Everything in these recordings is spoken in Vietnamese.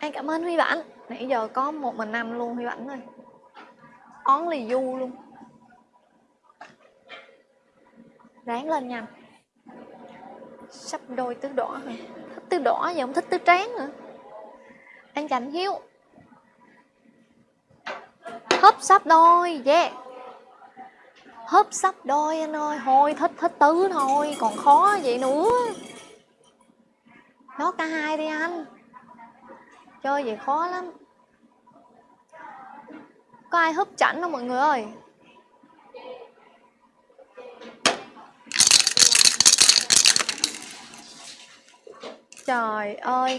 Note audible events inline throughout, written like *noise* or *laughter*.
Anh cảm ơn Huy Bản Nãy giờ có một mình năm luôn, Huy Bản ơi. Only lì du luôn. Ráng lên nha. Sắp đôi tứ đỏ hả Thích tứ đỏ giờ không thích tứ tráng nữa. Anh cảnh Hiếu. Hấp sắp đôi, Yeah. Hấp sắp đôi anh ơi. Thôi, thích thích tứ thôi. Còn khó vậy nữa. Nó cả hai đi anh. Chơi vậy khó lắm. Có ai húp chảnh không mọi người ơi? Trời ơi,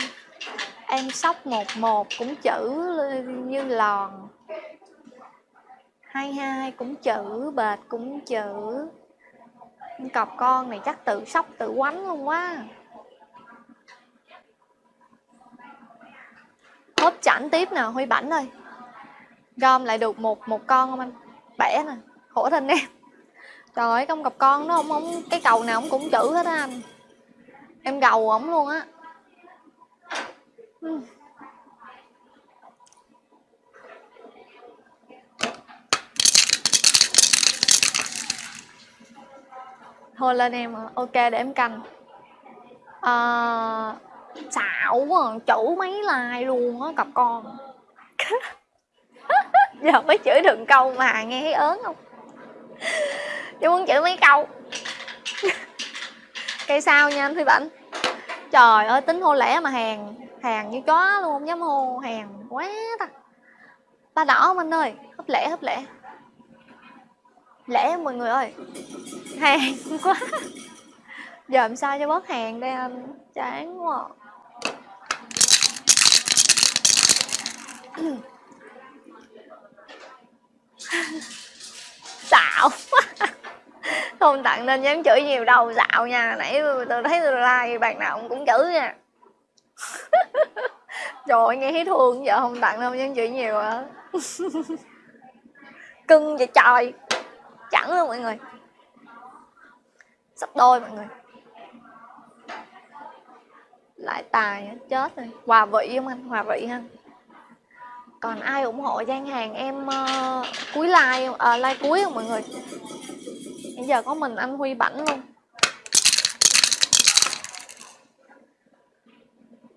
Em sóc một một cũng chữ như lòn. Hai hai cũng chữ, bệt cũng chữ. Cọc con này chắc tự sóc, tự quánh luôn quá. Hốp chảnh tiếp nào huy bảnh ơi. Gom lại được một một con không anh? Bẻ nè khổ thân em. Trời ơi công cặp con nó không không cái cầu nào cũng chữ hết á anh. Em gầu ổng luôn á. Ừ. Thôi lên em ok để em canh à, ờ, xạo quá à, chữ mấy like luôn á, cặp con. *laughs* Giờ mới chửi được câu mà nghe thấy ớn không? Chứ muốn chửi mấy câu? *laughs* Cây sao nha anh Phi bệnh trời ơi, tính hô lẻ mà hàng hàng như chó luôn, không dám hô, hàng quá ta. Ba đỏ không anh ơi? Hấp lẻ hấp lẻ. Lẻ mọi người ơi? Hàng quá. *laughs* Giờ làm sao cho bớt hàng đây anh? Chán quá à. Xạo không tặng nên dám chửi nhiều đâu xạo nha. Nãy tôi thấy tôi like, bạn nào cũng chửi nha. *laughs* Trời nghe thấy thương giờ không tặng không dám chửi nhiều à *laughs* cưng vậy trời. Chẳng luôn mọi người. Sắp đôi mọi người. Lại tài chết rồi. Hòa vị không anh? Hòa vị ha còn ai ủng hộ gian hàng em uh, cuối like uh, ờ, like cuối không mọi người? Bây giờ có mình anh huy bảnh luôn.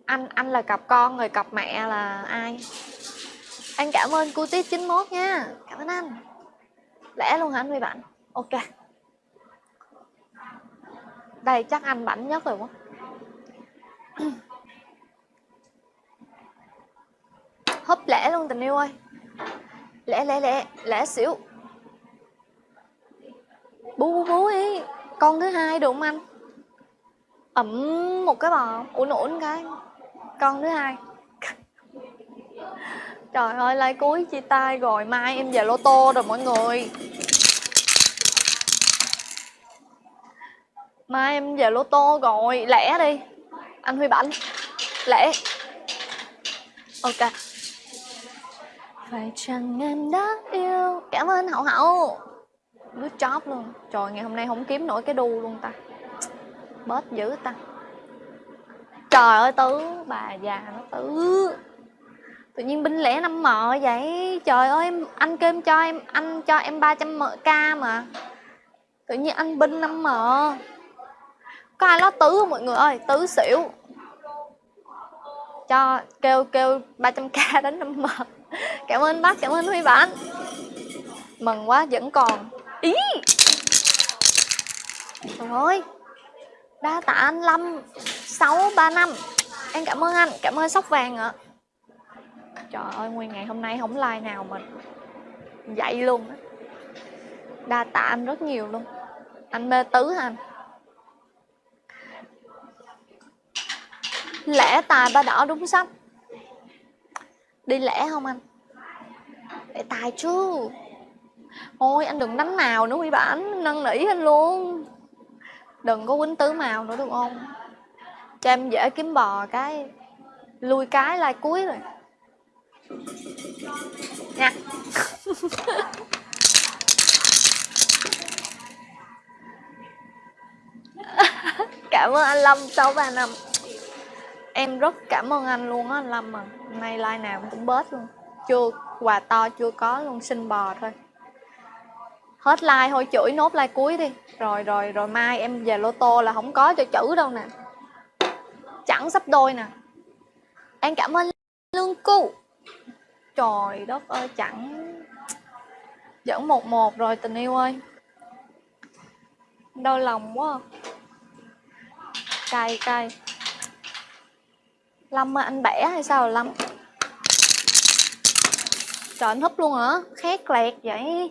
Anh anh là cặp con rồi cặp mẹ là ai? Anh cảm ơn cu tít 91 nha. Cảm ơn anh. Lẽ luôn hả anh huy bảnh? Ok. Đây chắc anh bảnh nhất rồi quá. Hấp lẽ luôn, tình yêu ơi. Lẽ lẽ lẽ lẽ xỉu. Bú bú bú đi con thứ hai đúng không anh? Ẩm một cái bò. Ủn ủn cái. Con thứ hai. *laughs* Trời ơi lai cuối chia tay rồi. Mai em về lô tô rồi mọi người. Mai em về lô tô rồi. Lẻ đi. Anh huy bảnh. Lẻ. Ok phải chăng em đã yêu? Cảm ơn hậu hậu. Good job luôn. Trời, ngày hôm nay không kiếm nổi cái đu luôn ta. Bớt dữ ta. Trời ơi, tứ. Bà già nó tứ. Tự nhiên binh lẻ năm mợ vậy. Trời ơi, em anh kêu em cho em anh cho em 300 k mà. Tự nhiên anh binh năm mợ có ai lo tứ không mọi người ơi? Tứ xỉu. Cho kêu kêu 300k đến năm mờ cảm ơn bác cảm ơn huy bản mừng quá vẫn còn. Ý. Trời ơi. Đa tạ anh lâm. Sáu ba năm. Em cảm ơn anh cảm ơn sóc vàng ạ. Trời ơi nguyên ngày hôm nay không like nào mà dậy luôn. Á đa tạ anh rất nhiều luôn. Anh mê tứ hả anh? Lẻ tài ba đỏ đúng sách đi lẻ không anh để tài chứ. Ôi, anh đừng đánh màu nữa quý bản năn nỉ anh luôn. Đừng có quýnh tứ màu nữa, được không? Cho em dễ kiếm bò cái, lui cái lai cuối rồi. Nha. *laughs* Cảm ơn anh lâm, sáu ba năm. Em rất cảm ơn anh luôn á, anh Lâm à. Nay like nào cũng bớt luôn. Chưa quà to chưa có luôn, xin bò thôi. Hết like thôi, chửi nốt like cuối đi. Rồi rồi rồi mai em về lô tô là không có cho chữ đâu nè. Chẳng sắp đôi nè. Em cảm ơn lương cu. Trời đất ơi, chẳng. Dẫn một một rồi, tình yêu ơi. Đau lòng quá. Cay cay. Lâm anh bẻ hay sao, lâm? Trời anh húp luôn hả? Khét lẹt vậy. Anh.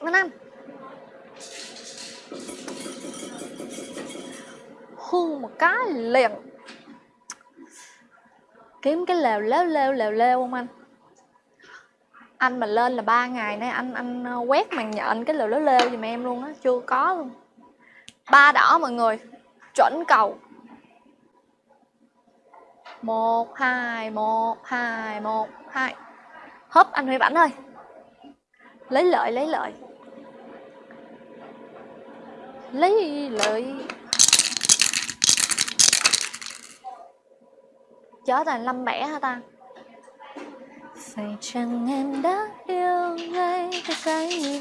Ơn anh một cái liền. Kiếm cái lều leo leo lều leo không anh? Anh mà lên là ba ngày nay anh anh ờ, quét màn nhện cái lều leo leo giùm em luôn á, chưa có luôn. Ba đỏ mọi người, chuẩn cầu một, hai một hai một, hai. Hấp anh Huy bản ơi. Lấy lợi lấy lợi. Lấy lợi. Chết là lâm bẻ hả ta? Phải chăng em đã yêu ngay cái cái